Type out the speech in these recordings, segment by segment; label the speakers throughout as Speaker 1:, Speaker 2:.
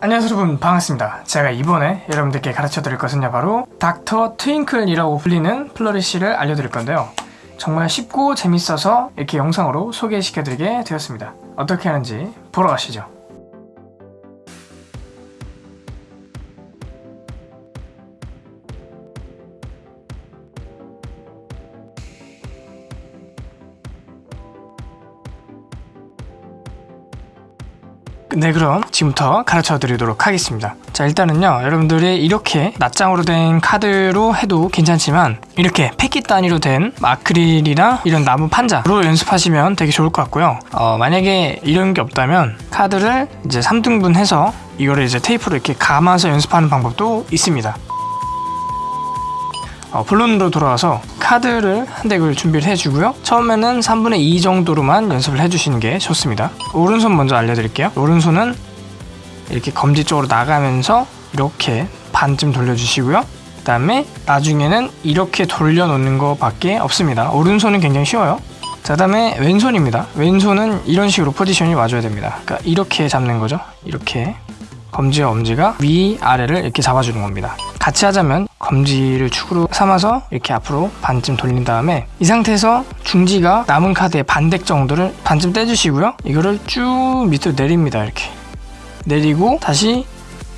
Speaker 1: 안녕하세요 여러분. 반갑습니다. 제가 이번에 여러분들께 가르쳐 드릴 것은요 바로 닥터 트윙클이라고 불리는 플러리쉬를 알려드릴 건데요. 정말 쉽고 재밌어서 이렇게 영상으로 소개시켜 드리게 되었습니다. 어떻게 하는지 보러 가시죠 네 그럼 지금부터 가르쳐 드리도록 하겠습니다. 자 일단은요 여러분들이 이렇게 낱장으로 된 카드로 해도 괜찮지만 이렇게 패킷 단위로 된 아크릴이나 이런 나무 판자로 연습하시면 되게 좋을 것 같고요. 어, 만약에 이런 게 없다면 카드를 이제 3등분 해서 이거를 이제 테이프로 이렇게 감아서 연습하는 방법도 있습니다 어, 본론으로 돌아와서 카드를 한 덱을 준비를 해주고요. 처음에는 3분의 2 정도로만 연습을 해주시는 게 좋습니다. 오른손 먼저 알려드릴게요. 오른손은 이렇게 검지 쪽으로 나가면서 이렇게 반쯤 돌려주시고요. 그 다음에 나중에는 이렇게 돌려놓는 거 밖에 없습니다. 오른손은 굉장히 쉬워요. 자 다음에 왼손입니다. 왼손은 이런 식으로 포지션이 와줘야 됩니다. 그러니까 이렇게 잡는 거죠. 이렇게 검지와 엄지가 위 아래를 이렇게 잡아주는 겁니다 같이 하자면 검지를 축으로 삼아서 이렇게 앞으로 반쯤 돌린 다음에 이 상태에서 중지가 남은 카드의 반덱 정도를 반쯤 떼주시고요. 이거를 쭉 밑으로 내립니다 이렇게. 내리고 다시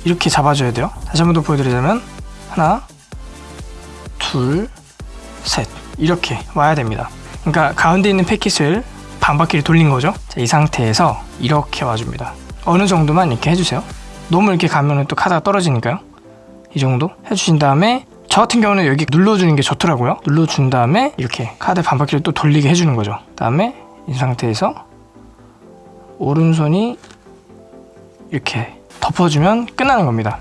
Speaker 1: 이렇게 잡아줘야 돼요. 다시 한 번 더 보여드리자면 하나 둘셋. 이렇게 와야 됩니다. 그러니까 가운데 있는 패킷을 반바퀴를 돌린 거죠. 자, 이 상태에서 이렇게 와줍니다. 어느 정도만 이렇게 해주세요. 너무 이렇게 가면 또 카드가 떨어지니까요 이 정도 해주신 다음에 저 같은 경우는 여기 눌러주는 게 좋더라고요. 눌러준 다음에 이렇게 카드 반바퀴를 또 돌리게 해주는 거죠. 그 다음에 이 상태에서 오른손이 이렇게 덮어주면 끝나는 겁니다.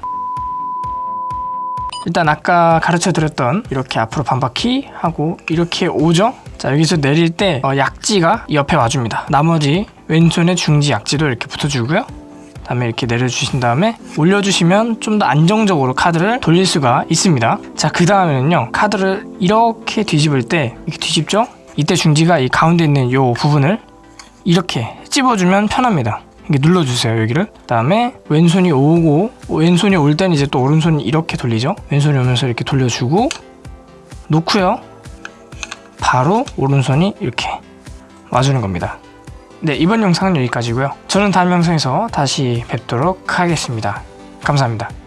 Speaker 1: 일단 아까 가르쳐 드렸던 이렇게 앞으로 반바퀴 하고 이렇게 오죠? 자 여기서 내릴 때 어, 약지가 옆에 와줍니다. 나머지 왼손의 중지 약지도 이렇게 붙여주고요 다음에 이렇게 내려주신 다음에 올려주시면 좀 더 안정적으로 카드를 돌릴 수가 있습니다. 자 그 다음에는요 카드를 이렇게 뒤집을 때 이렇게 뒤집죠? 이때 중지가 이 가운데 있는 이 부분을 이렇게 찝어주면 편합니다. 이렇게 눌러주세요 여기를. 그 다음에 왼손이 오고 왼손이 올 때는 이제 또 오른손이 이렇게 돌리죠? 왼손이 오면서 이렇게 돌려주고 놓고요. 바로 오른손이 이렇게 와주는 겁니다 네 이번 영상은 여기까지고요. 저는 다음 영상에서 다시 뵙도록 하겠습니다. 감사합니다